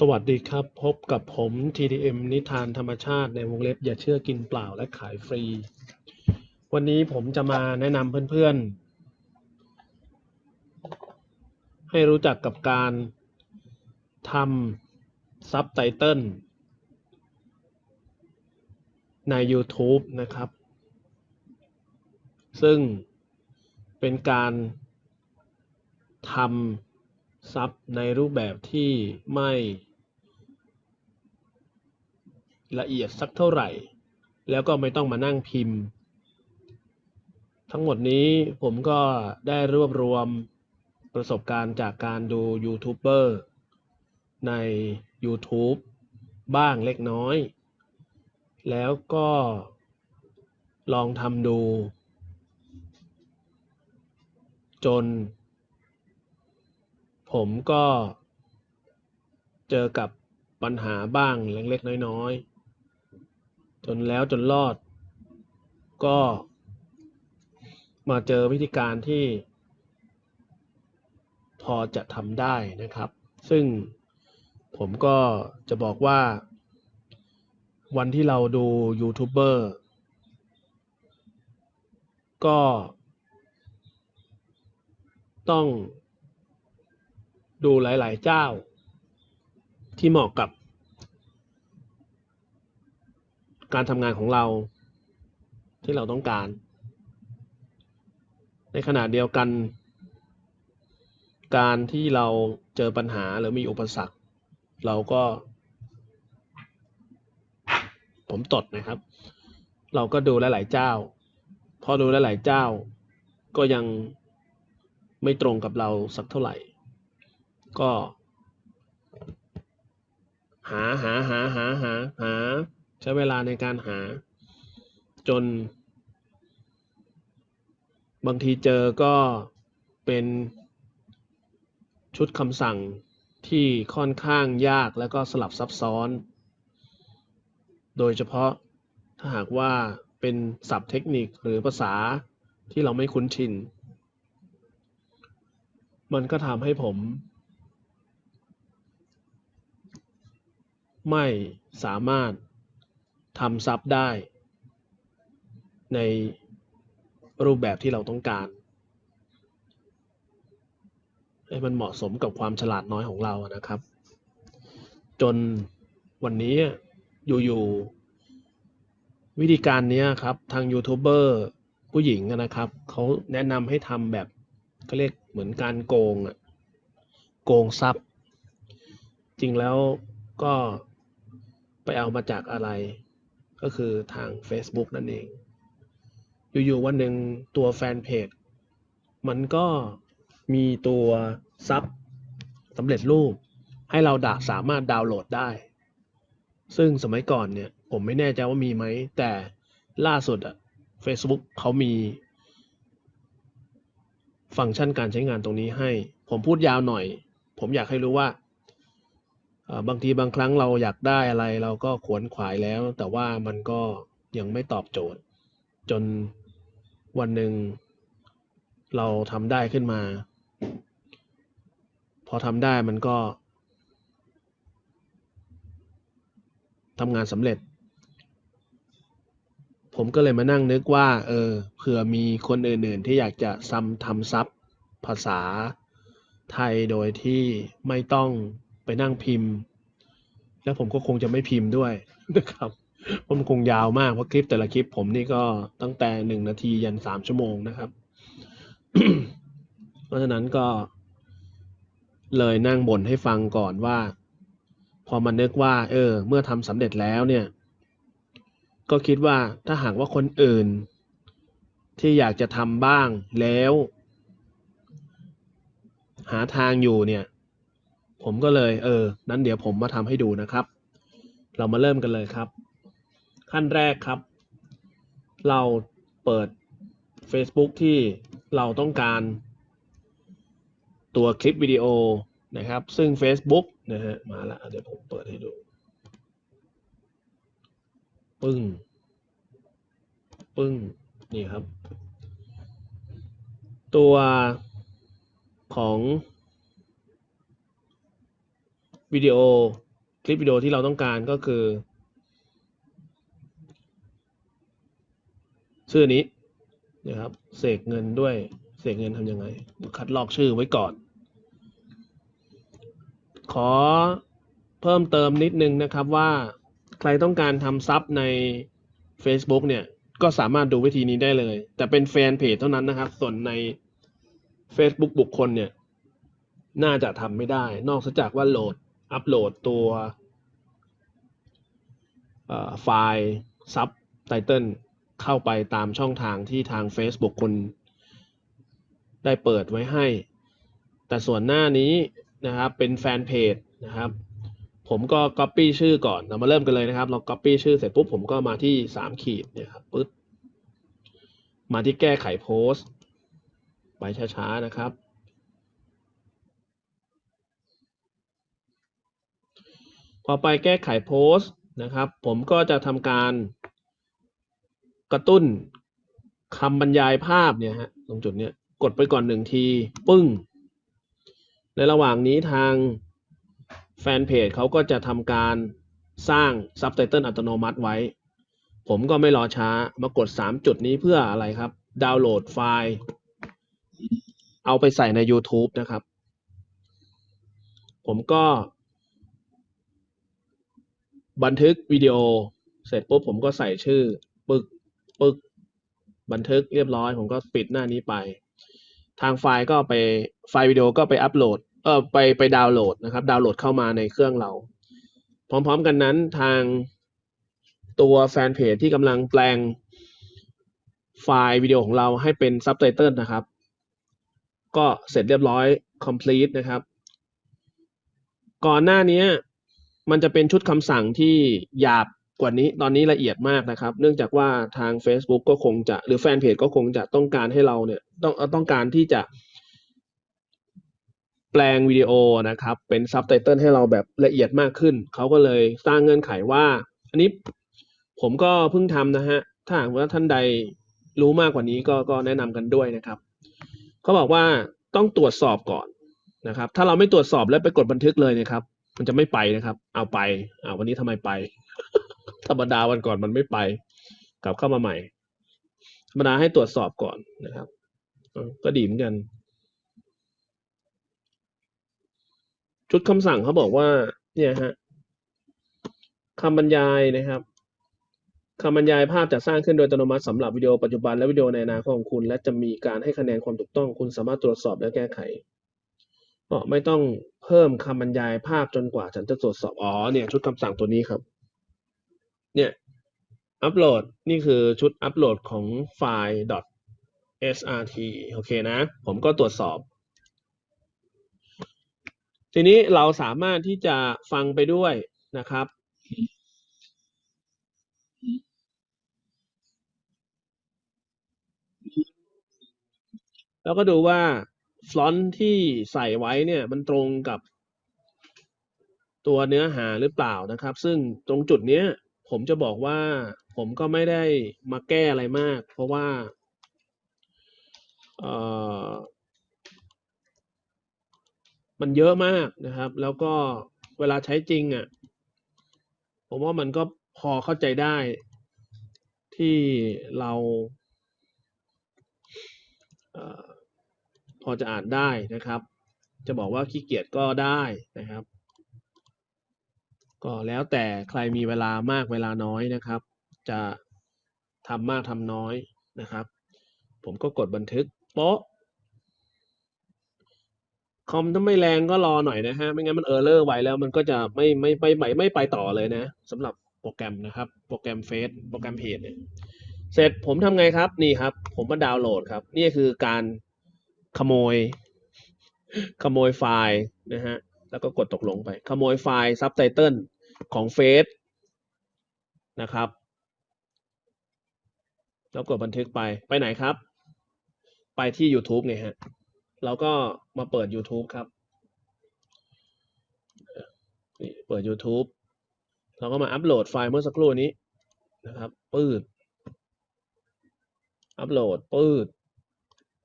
สวัสดีครับ พบกับผม TDM นิทานธรรมชาติในวงเล็บ อย่าเชื่อกินเปล่าและขายฟรี วันนี้ผมจะมาแนะนำเพื่อนๆ ให้รู้จักกับการทำซับไตเติลใน YouTube นะครับ ซึ่งเป็นการทำซับในรูปแบบที่ไม่ ละเอียดสักเท่าไหร่ แล้วก็ไม่ต้องมานั่งพิมพ์ ทั้งหมดนี้ผมก็ได้รวบรวมประสบการณ์จากการดูยูทูบเบอร์ใน YouTube บ้างเล็กน้อย แล้วก็ลองทำดู จน ผมก็เจอกับปัญหาบ้างเล็กๆน้อยๆ จนแล้วจนรอด ก็มาเจอวิธีการที่พอจะทำได้นะครับ ซึ่งผมก็จะบอกว่า วันที่เราดูยูทูบเบอร์ก็ต้องดูหลาย ๆ เจ้าที่เหมาะกับ การทำงานของเราที่เราต้องการ ในขณะเดียวกัน การที่เราเจอปัญหาหรือมีอุปสรรค เราก็ ผมตดนะครับ เราก็ดูหลายๆเจ้า พอดูหลายๆเจ้า ก็ยังไม่ตรงกับเราสักเท่าไหร่ ก็ หาหาหาหาหาหา ใช้เวลาในการหา จน บางทีเจอก็เป็นชุดคำสั่งที่ค่อนข้างยากแล้วก็สลับซับซ้อน โดยเฉพาะถ้าหากว่าเป็นศัพท์เทคนิคหรือภาษาที่เราไม่คุ้นชิน มันก็ทำให้ผม ไม่สามารถ ทำซับได้ ในรูปแบบที่เราต้องการ ให้มันเหมาะสมกับความฉลาดน้อยของเรานะครับ จนวันนี้อยู่ๆวิธีการนี้ครับทางยูทูบเบอร์ผู้หญิงนะครับเขาแนะนำให้ทำแบบเขาเรียกเหมือนการโกงอะโกงซับจริงแล้วก็ไปเอามาจากอะไร ก็คือทาง Facebook นั่นเอง อยู่ๆวันหนึ่งตัวแฟนเพจมันก็มีตัวซับสำเร็จรูป ให้เราดาสามารถดาวน์โหลดได้ ซึ่งสมัยก่อนเนี่ย ผมไม่แน่ใจว่ามีไหม แต่ล่าสุดอะ Facebook เขามี ฟังก์ชันการใช้งานตรงนี้ให้ ผมพูดยาวหน่อย ผมอยากให้รู้ว่า บางทีบางครั้งเราอยากได้อะไร เราก็ขวนขวายแล้ว แต่ว่ามันก็ยังไม่ตอบโจทย์ จนวันหนึ่งเราทำได้ขึ้นมา พอทำได้มันก็ทำงานสำเร็จ ผมก็เลยมานั่งนึกว่า เออเผื่อมีคนอื่นๆ ที่อยากจะซ้ำทำซับภาษาไทยโดยที่ไม่ต้อง ไปนั่งพิมพ์ แล้วผมก็คงจะไม่พิมพ์ด้วยนะครับเพราะมันคงยาวมากเพราะคลิปแต่ละคลิป ผมนี่ก็ตั้งแต่หนึ่งนาทียันสามชั่วโมงนะครับ เพราะฉะนั้นก็ เลยนั่งบ่นให้ฟังก่อนว่า พอมันนึกว่า เออ เมื่อทำสำเร็จแล้วเนี่ย ก็คิดว่าถ้าหากว่าคนอื่น ที่อยากจะทำบ้างแล้ว หาทางอยู่เนี่ย ผมก็เลยเออนั้นเดี๋ยวผมมาทำให้ดูนะครับ เรามาเริ่มกันเลยครับ ขั้นแรกครับ เราเปิด Facebook ที่เราต้องการ ตัวคลิปวิดีโอนะครับ ซึ่ง Facebook นะฮะมาแล้วเดี๋ยวผมเปิดให้ดู ปึ้ง ปึ้ง นี่ครับ ตัวของ วิดีโอคลิปวิดีโอที่เราต้องการก็คือ ชื่อนี้นะครับเสกเงินด้วยเสกเงินทำยังไง คัดลอกชื่อไว้ก่อน ขอเพิ่มเติมนิดนึงนะครับว่าใครต้องการทำซับใน Facebook เนี่ยก็สามารถดูวิธีนี้ได้เลย แต่เป็นแฟนเพจเท่านั้นนะครับ ส่วนใน Facebook บุคคลเนี่ย น่าจะทำไม่ได้ นอกจากว่าโหลด อัปโหลดตัวไฟล์ซับไตเติลเข้าไปตามช่องทางที่ทาง Facebook คุณได้เปิดไว้ให้ แต่ส่วนหน้านี้นะครับเป็นแฟนเพจนะครับ ผมก็ Copy ชื่อก่อน เรามาเริ่มกันเลยนะครับ เรา Copy ชื่อเสร็จปุ๊บผมก็มาที่สามขีดเนี่ยครับปึ๊บมาที่แก้ไขโพสต์ ไปช้าๆนะครับ พอไปแก้ไขโพสต์นะครับ ผมก็จะทำการกระตุ้นคำบรรยายภาพเนี่ยฮะตรงจุดเนี้ยกดไปก่อนหนึ่งที ปึ้ง ในระหว่างนี้ทางแฟนเพจเขาก็จะทำการสร้างซับไตเติลอัตโนมัติไว้ ผมก็ไม่รอช้ามากด 3 จุดนี้เพื่ออะไรครับ ดาวน์โหลดไฟล์ เอาไปใส่ใน YouTube นะครับ ผมก็ บันทึกวิดีโอ เสร็จปุ๊บผมก็ใส่ชื่อ ปึกปึก บันทึกเรียบร้อย ผมก็ปิดหน้านี้ไป ทางไฟล์ก็ไปไฟล์วิดีโอก็ไปอัปโหลด เออไปไปดาวน์โหลดนะครับ ดาวน์โหลดเข้ามาในเครื่องเรา พร้อมๆกันนั้นทางตัวแฟนเพจที่กำลังแปลงไฟล์วิดีโอของเราให้เป็นซับไตเติลนะครับ ก็เสร็จเรียบร้อย complete นะครับ ก่อนหน้านี้ มันจะเป็นชุดคำสั่งที่หยาบกว่านี้ตอนนี้ละเอียดมากนะครับ เนื่องจากว่าทาง Facebook ก็คงจะ หรือแฟนเพจก็คงจะต้องการให้เราเนี่ย ต้องต้องการที่จะ แปลงวิดีโอนะครับ เป็นซับไตเติลให้เราแบบละเอียดมากขึ้น เขาก็เลยสร้างเงื่อนไขว่า อันนี้ผมก็เพิ่งทำนะฮะ ถ้าหากว่าท่านใดรู้มากกว่านี้ก็ก็แนะนำกันด้วยนะครับ เขาบอกว่าต้องตรวจสอบก่อนนะครับ ถ้าเราไม่ตรวจสอบแล้วไปกดบันทึกเลยเนะครับ มันจะไม่ไปนะครับ เอาไปอ่าวันนี้ทำไมไป ธรรมดาวันก่อนมันไม่ไป กลับเข้ามาใหม่ธรรมดาให้ตรวจสอบก่อนนะครับก็ดีเหมือนกัน ชุดคำสั่งเขาบอกว่า เนี่ยฮะคำบรรยายนะครับคำบรรยายภาพจะสร้างขึ้นโดยอัตโนมัติสำหรับวิดีโอปัจจุบันและวิดีโอในอนาคตของคุณ และจะมีการให้คะแนนความถูกต้อง คุณสามารถตรวจสอบและแก้ไข ก็ไม่ต้องเพิ่มคำบรรยายภาพจนกว่าฉันจะตรวจสอบ อ๋อ เนี่ยชุดคำสั่งตัวนี้ครับ เนี่ยอัปโหลดนี่คือชุดอัปโหลดของไฟล์ .srt โอเคนะ ผมก็ตรวจสอบ ทีนี้เราสามารถที่จะฟังไปด้วยนะครับ แล้วก็ดูว่า ฟลอนต์ที่ใส่ไว้เนี่ยมันตรงกับตัวเนื้อหาหรือเปล่านะครับ ซึ่งตรงจุดเนี้ยผมจะบอกว่าผมก็ไม่ได้มาแก้อะไรมาก เพราะว่าเออมันเยอะมากนะครับ แล้วก็เวลาใช้จริงอะผมว่ามันก็พอเข้าใจได้ที่เราเพอจะอ่านได้นะครับ จะบอกว่าขี้เกียจก็ได้นะครับ ก็แล้วแต่ใครมีเวลามากเวลาน้อยนะครับ จะทำมากทำน้อยนะครับ ผมก็กดบันทึกโป๊ะคอมถ้าไม่แรงก็รอหน่อยนะฮะ ไม่งั้นมันเออร์เลอร์ไวแล้วมันก็จะไม่ไม่ไม่ไม่ไม่ไปต่อเลยนะสำหรับโปรแกรมนะครับ โปรแกรมเฟซโปรแกรมเพจเนี่ยเสร็จผมทำไงครับนี่ครับ ผมมาดาวน์โหลดครับ นี่คือการ ขโมย ขโมยไฟล์นะฮะ แล้วก็กดตกลงไป ขโมยไฟล์ซับไตเติลของเฟซนะครับ แล้วกดบันทึกไป ไปไหนครับ ไปที่ YouTube ไงฮะ เราก็มาเปิด YouTube ครับ เปิด YouTube เราก็มาอัปโหลดไฟล์เมื่อสักครู่นี้นะครับ ปืด อัปโหลด ปืด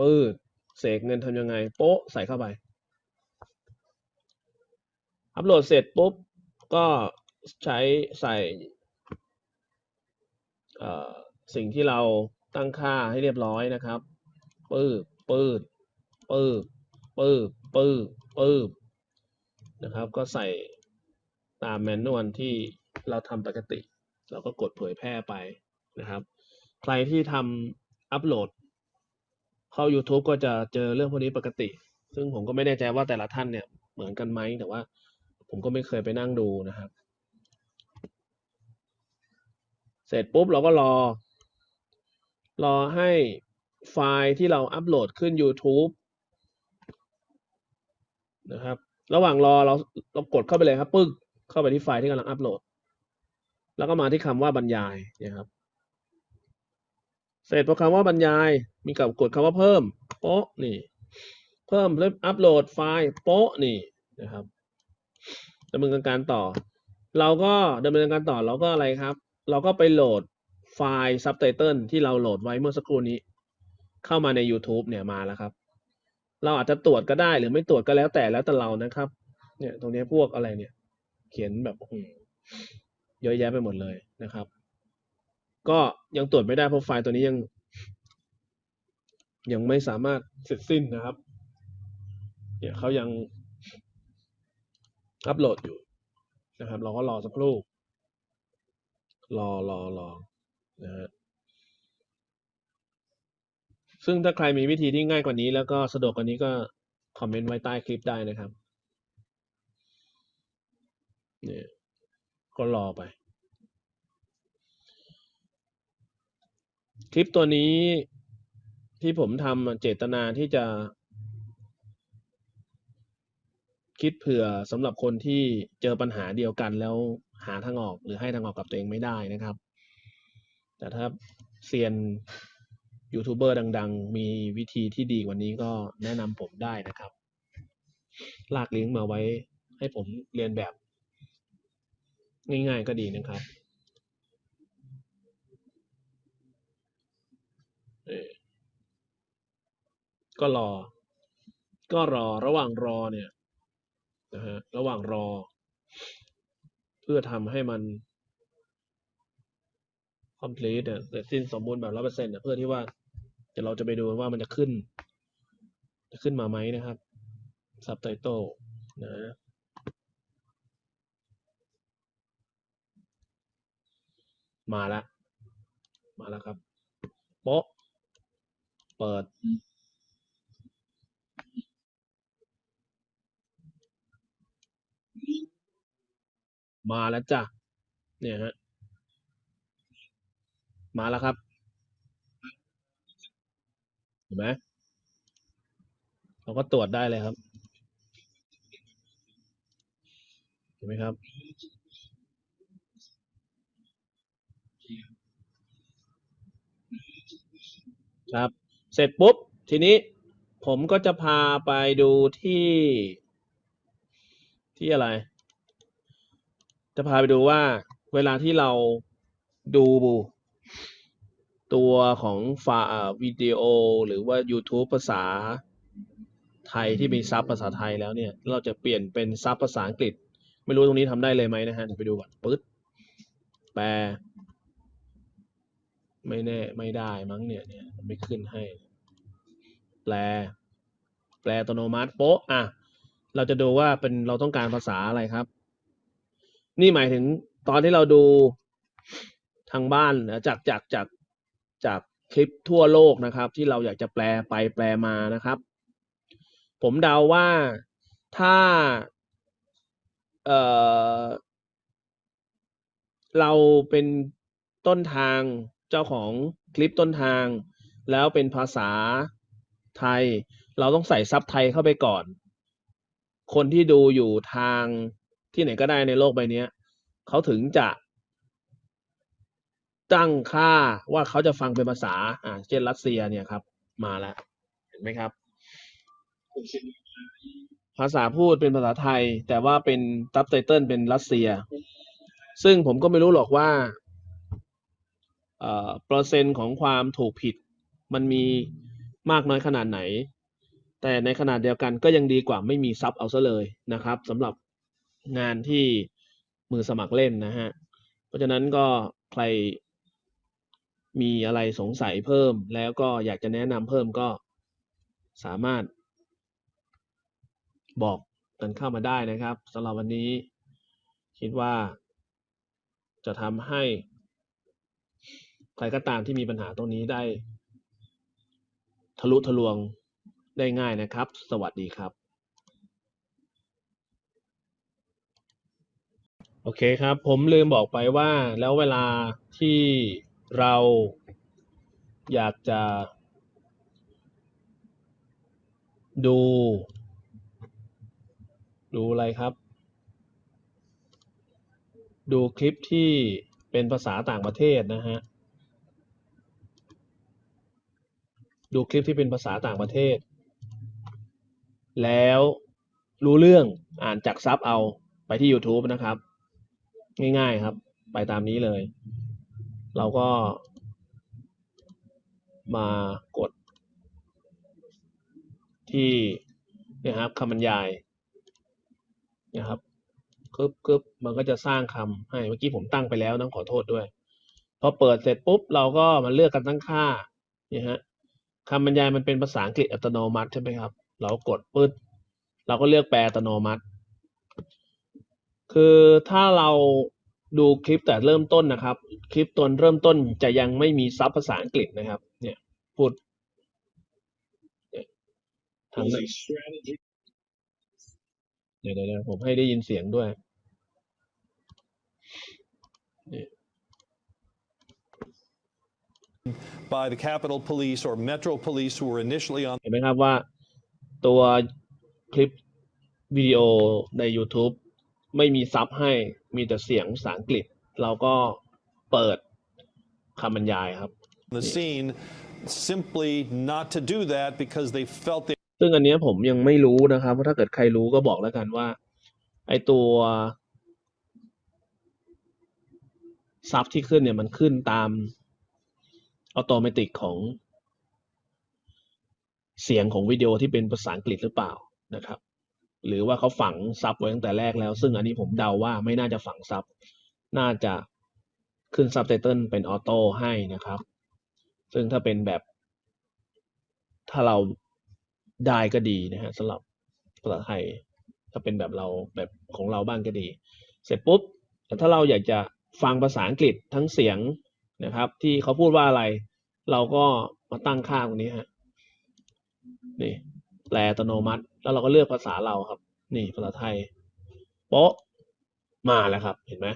ปืด เสกเงินทำยังไง โป๊ะใส่เข้าไป อัปโหลดเสร็จปุ๊บ ก็ใช้ใส่สิ่งที่เราตั้งค่าให้เรียบร้อยนะครับปื้บปื้บปื้บปื้บปื้บปื้บนะครับ ก็ใส่ตามแมนนวลที่เราทำปกติ เราก็กดเผยแพร่ไปนะครับ ใครที่ทำอัปโหลด เข้า YouTube ก็จะเจอเรื่องพวกนี้ปกติ ซึ่งผมก็ไม่แน่ใจว่าแต่ละท่านเนี่ยเหมือนกันไหมแต่ว่า ผมก็ไม่เคยไปนั่งดูนะครับ เสร็จปุ๊บเราก็รอ รอให้ไฟล์ที่เราอัปโหลดขึ้น YouTube นะครับ ระหว่างรอเราเรากดเข้าไปเลยครับปึ๊กเข้าไปที่ไฟล์ที่กำลังอัปโหลด แล้วก็มาที่คำว่าบรรยายนี่ยครับ เสร็จพอคำว่าบรรยาย มีกับกดคำว่าเพิ่มโป๊ะนี่ เพิ่มแล้วอัปโหลดไฟล์โป๊ะนี่นะครับดำเนินการต่อ เราก็ดำเนินการต่อเราก็อะไรครับ เราก็ไปโหลดไฟล์ซับไตเติลที่เราโหลดไว้เมื่อสักครู่นี้ เข้ามาใน YouTube เนี่ยมาแล้วครับ เราอาจจะตรวจก็ได้หรือไม่ตรวจก็แล้วแต่แล้วแต่เรานะครับ เนี่ยตรงนี้พวกอะไรเนี่ย เขียนแบบเยอะแยะไปหมดเลยนะครับ ก็ยังตรวจไม่ได้เพราะไฟล์ตัวนี้ยัง ยังไม่สามารถเสร็จสิ้นนะครับ เนี่ยเขายังอัปโหลดอยู่นะครับ เราก็รอสักครู่ รอรอรอนะฮะซึ่งถ้าใครมีวิธีที่ง่ายกว่านี้ แล้วก็สะดวกกว่านี้ก็คอมเมนต์ไว้ใต้คลิปได้นะครับเนี่ยก็รอไป คลิปตัวนี้ที่ผมทำเจตนาที่จะ คิดเผื่อสำหรับคนที่เจอปัญหาเดียวกันแล้วหาทางออกหรือให้ทางออกกับตัวเองไม่ได้นะครับ แต่ถ้าเซียนยูทูบเบอร์ดัง ๆ มีวิธีที่ดีกว่านี้ก็แนะนำผมได้นะครับ ลากลิงก์มาไว้ให้ผมเรียนแบบ ง่าย ๆ ก็ดีนะครับ เออ ก็รอ ก็รอระหว่างรอเนี่ยนะฮะระหว่างรอ เพื่อทำให้มัน complete เนี่ยเสร็จสิ้นสมบูรณ์แบบร้อยเปอร์เซ็นต์เพื่อที่ว่าเดี๋ยวเราจะไปดูว่ามันจะขึ้น จะขึ้นมาไหมนะครับ subtitle นะมาแล้ว มาแล้วครับ เปิด มาแล้วจ้ะ เนี่ยฮะ มาแล้วครับ เห็นไหมเราก็ตรวจได้เลยครับ เห็นไหมครับครับ เสร็จปุ๊บ ทีนี้ผมก็จะพาไปดูที่ ที่อะไร จะพาไปดูว่าเวลาที่เราดูตัวของฟาอ่าวิดีโอหรือว่า YouTube ภาษาไทยที่มีซับภาษาไทยแล้วเนี่ย เราจะเปลี่ยนเป็นซับภาษาอังกฤษ ไม่รู้ตรงนี้ทำได้เลยไหมนะฮะเดี๋ยวไปดูก่อนปึ๊ดแปล ไม่แน่ไม่ได้มั้งเนี่ยเนี่ยมันไม่ขึ้นให้ แปล แปลอัตโนมัติโป๊ะอะเราจะดูว่าเป็นเราต้องการภาษาอะไรครับ นี่หมายถึงตอนที่เราดูทางบ้านนะจากจากจากจากคลิปทั่วโลกนะครับ ที่เราอยากจะแปลไปแปลมานะครับ ผมเดาว่าถ้าเออเราเป็นต้นทาง เจ้าของคลิปต้นทาง แล้วเป็นภาษาไทย เราต้องใส่ซับไทยเข้าไปก่อน คนที่ดูอยู่ทางที่ไหนก็ได้ในโลกใบนี้เขาถึงจะตั้งค่าว่าเขาจะฟังเป็นภาษา อ่า เช่นรัสเซียเนี่ยครับ มาแล้ว เห็นไหมครับ ภาษาพูดเป็นภาษาไทย แต่ว่าเป็นซับไตเติลเป็นรัสเซีย ซึ่งผมก็ไม่รู้หรอกว่า เอ่อเปอร์เซ็นต์ของความถูกผิด มันมีมากน้อยขนาดไหน แต่ในขนาดเดียวกันก็ยังดีกว่าไม่มีซับเอาซะเลยนะครับสำหรับงานที่มือสมัครเล่นนะฮะ เพราะฉะนั้นก็ใครมีอะไรสงสัยเพิ่ม แล้วก็อยากจะแนะนำเพิ่มก็สามารถบอกกันเข้ามาได้นะครับสำหรับวันนี้ คิดว่าจะทำให้ ใครก็ตามที่มีปัญหาตรงนี้ได้ ทะลุทะลวงได้ง่ายนะครับ สวัสดีครับ โอเคครับ ผมลืมบอกไปว่าแล้วเวลาที่เราอยากจะ ดู ดูอะไรครับ ดูคลิปที่เป็นภาษาต่างประเทศนะฮะ ดูคลิปที่เป็นภาษาต่างประเทศ แล้วรู้เรื่องอ่านจากซับเอาไปที่ YouTube นะครับ ง่ายๆครับ ไปตามนี้เลย เราก็ มากด ที่นี่ครับคำบรรยายนะครับกึบกึบมันก็จะสร้างคำให้เมื่อกี้ผมตั้งไปแล้วต้องขอโทษด้วยพอเปิดเสร็จปุ๊บ เราก็มาเลือกกันตั้งค่าเนี่ยฮะ คำบรรยายมันเป็นภาษาอังกฤษอัตโนมัติใช่ไหมครับ เรากดปึ๊ดเราก็เลือกแปลอัตโนมัติ คือถ้าเราดูคลิปแต่เริ่มต้นนะครับ คลิปตอนเริ่มต้นจะยังไม่มีซับภาษาอังกฤษนะครับ เนี่ยพูดเนี่ยทาง is ไหน a strategy เดี๋ยวเดี๋ยวเดี๋ยวผมให้ได้ยินเสียงด้วย by the Capitol Police or Metro Police who were initially on เห็นไหมครับว่าตัวคลิปวิดีโอใน YouTube ไม่มีซับให้มีแต่เสียงภาษาอังกฤษ เราก็เปิดคำบรรยายครับ the scene simply not to do that because they felt they ซึ่งอันเนี้ยผมยังไม่รู้นะครับว่าถ้าเกิดใครรู้ก็บอกแล้วกันว่า ไอตัวซับที่ขึ้นเนี่ยมันขึ้นตาม อัตโนมัติของเสียงของวิดีโอที่เป็นภาษาอังกฤษหรือเปล่านะครับ หรือว่าเขาฝังซับไว้ตั้งแต่แรกแล้ว ซึ่งอันนี้ผมเดาว่าไม่น่าจะฝังซับ น่าจะขึ้นซับไตเติลเป็น auto ให้นะครับ ซึ่งถ้าเป็นแบบ ถ้าเราได้ก็ดีนะฮะสำหรับภาษาไทย ถ้าเป็นแบบเราแบบของเราบ้างก็ดี เสร็จปุ๊บแต่ถ้าเราอยากจะฟังภาษาอังกฤษทั้งเสียง นะครับ ที่เขาพูดว่าอะไร เราก็มาตั้งค่าตรงนี้ฮะนี่แปลอัตโนมัติ แล้วเราก็เลือกภาษาเราครับ นี่ภาษาไทยโป๊ะมาแล้วครับ เห็นไหม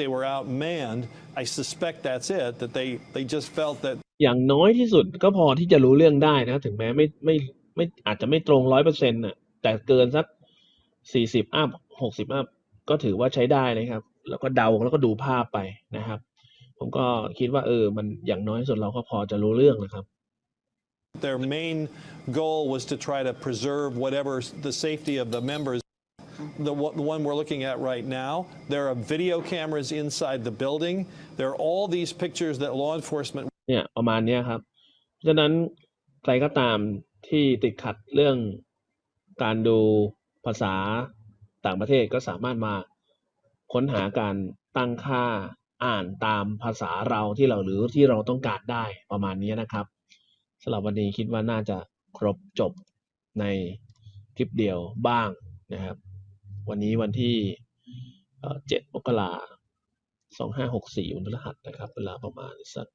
they were outmanned. I suspect that's it. That they they just felt that อย่างน้อยที่สุดก็พอที่จะรู้เรื่องได้นะ ถึงแม้ไม่ไม่ไม่อาจจะไม่ตรงร้อยเปอร์เซ็นต์น่ะแต่เกินสักสี่สิบอัพหกสิบอัพก็ถือว่าใช้ได้นะครับ แล้วก็เดาแล้วก็ดูภาพไปนะครับ ผมก็คิดว่าเออมันอย่างน้อยที่สุดเราก็พอจะรู้เรื่องนะครับ their main goal was to try to preserve whatever the safety of the members. The, one- the one we're looking at right now, there are video cameras inside the building. There are all these pictures that law enforcement เนี่ยประมาณเนี้ยครับเพราะฉะนั้นใครก็ตามที่ติดขัดเรื่องการดูภาษาต่างประเทศก็สามารถมา ค้นหาการตั้งค่าอ่านตามภาษาเราที่เราหรือที่เราต้องการได้ประมาณนี้นะครับสำหรับวันนี้คิดว่าน่าจะครบจบในคลิปเดียวบ้างนะครับ วันนี้วันที่เจ็ดมกราสองห้าหกสี่วันพฤหัสนะครับ เวลาประมาณสัก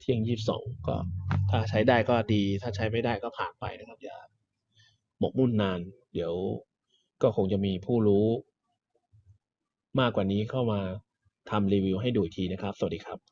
เที่ยงยี่สิบสองก็ถ้าใช้ได้ก็ดี ถ้าใช้ไม่ได้ก็ผ่านไปนะครับ อย่าหมกมุ่นนาน เดี๋ยวก็คงจะมีผู้รู้ มากกว่านี้เข้ามาทำรีวิวให้ดูอีกทีนะครับ สวัสดีครับ